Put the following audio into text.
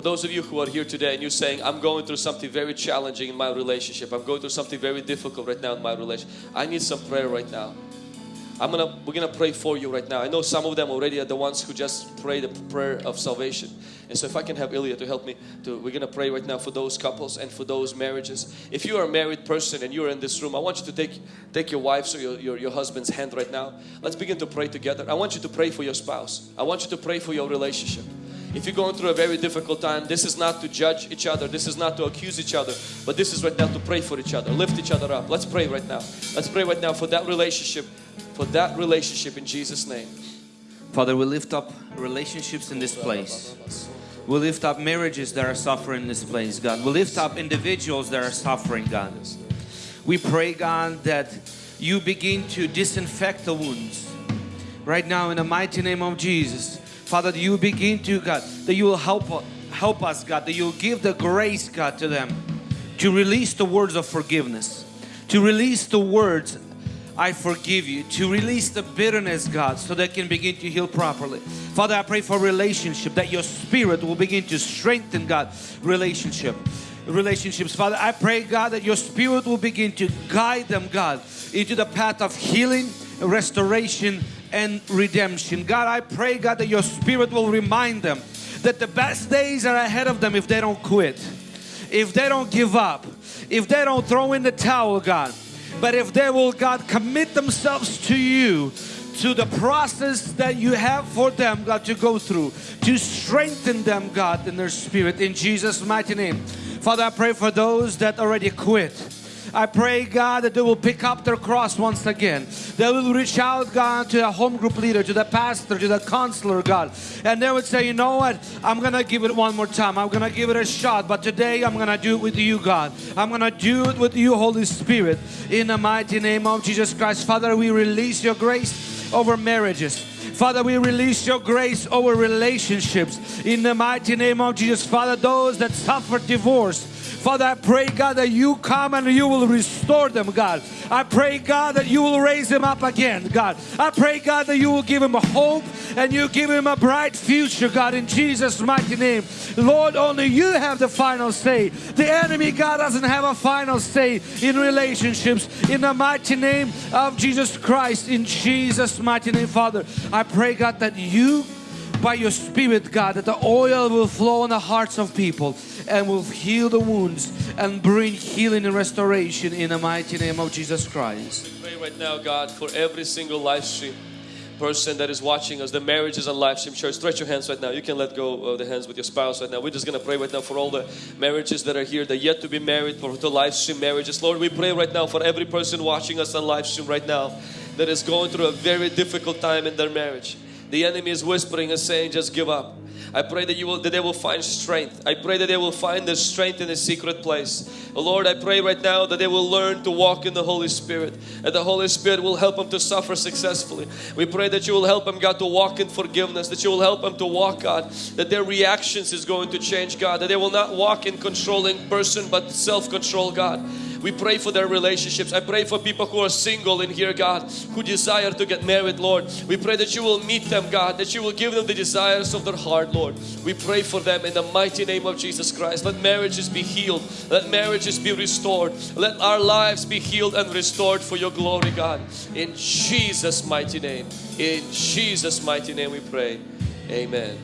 For those of you who are here today and you're saying, I'm going through something very challenging in my relationship, I'm going through something very difficult right now in my relationship, I need some prayer right now. I'm gonna we're gonna pray for you right now. I know some of them already are the ones who just pray the prayer of salvation. And so if I can have Ilya to help me to we're gonna pray right now for those couples and for those marriages. If you are a married person and you're in this room, I want you to take take your wife's or your, your, your husband's hand right now. Let's begin to pray together. I want you to pray for your spouse. I want you to pray for your relationship. If you're going through a very difficult time, this is not to judge each other, this is not to accuse each other, but this is right now to pray for each other, lift each other up. Let's pray right now. Let's pray right now for that relationship, for that relationship in Jesus' name. Father, we lift up relationships in this place. We lift up marriages that are suffering in this place, God. We lift up individuals that are suffering, God. We pray, God, that you begin to disinfect the wounds. Right now, in the mighty name of Jesus, Father, that you begin to, God, that you will help, help us, God, that you'll give the grace, God, to them to release the words of forgiveness, to release the words, I forgive you, to release the bitterness, God, so they can begin to heal properly. Father, I pray for relationship, that your spirit will begin to strengthen, God, relationship relationships. Father, I pray, God, that your spirit will begin to guide them, God, into the path of healing, restoration, and redemption. God, I pray, God, that your spirit will remind them that the best days are ahead of them if they don't quit, if they don't give up, if they don't throw in the towel, God. But if they will, God, commit themselves to you, to the process that you have for them, God, to go through, to strengthen them, God, in their spirit, in Jesus' mighty name. Father, I pray for those that already quit. I pray, God, that they will pick up their cross once again. They will reach out, God, to the home group leader, to the pastor, to the counselor, God. And they would say, you know what? I'm going to give it one more time. I'm going to give it a shot. But today I'm going to do it with you, God. I'm going to do it with you, Holy Spirit. In the mighty name of Jesus Christ. Father, we release your grace over marriages. Father, we release your grace over relationships in the mighty name of Jesus. Father, those that suffer divorce, Father, I pray, God, that you come and you will restore them, God. I pray, God, that you will raise them up again, God. I pray, God, that you will give them a hope and you give them a bright future, God, in Jesus' mighty name. Lord, only you have the final say. The enemy, God, doesn't have a final say in relationships. In the mighty name of Jesus Christ, in Jesus' mighty name, Father, I pray, God, that you by your spirit God that the oil will flow on the hearts of people and will heal the wounds and bring healing and restoration in the mighty name of Jesus Christ. We pray right now, God, for every single live stream person that is watching us, the marriages on live stream church. Stretch your hands right now. You can let go of the hands with your spouse right now. We're just gonna pray right now for all the marriages that are here, that yet to be married, for the live stream marriages. Lord, we pray right now for every person watching us on live stream right now that is going through a very difficult time in their marriage. The enemy is whispering and saying, just give up. I pray that you will that they will find strength. I pray that they will find the strength in a secret place. Lord, I pray right now that they will learn to walk in the Holy Spirit. And the Holy Spirit will help them to suffer successfully. We pray that you will help them, God, to walk in forgiveness, that you will help them to walk, God, that their reactions is going to change, God, that they will not walk in controlling person but self-control, God. We pray for their relationships. I pray for people who are single in here, God, who desire to get married, Lord. We pray that you will meet them, God, that you will give them the desires of their heart, Lord. We pray for them in the mighty name of Jesus Christ. Let marriages be healed. Let marriages be restored. Let our lives be healed and restored for your glory, God. In Jesus' mighty name. In Jesus' mighty name we pray. Amen.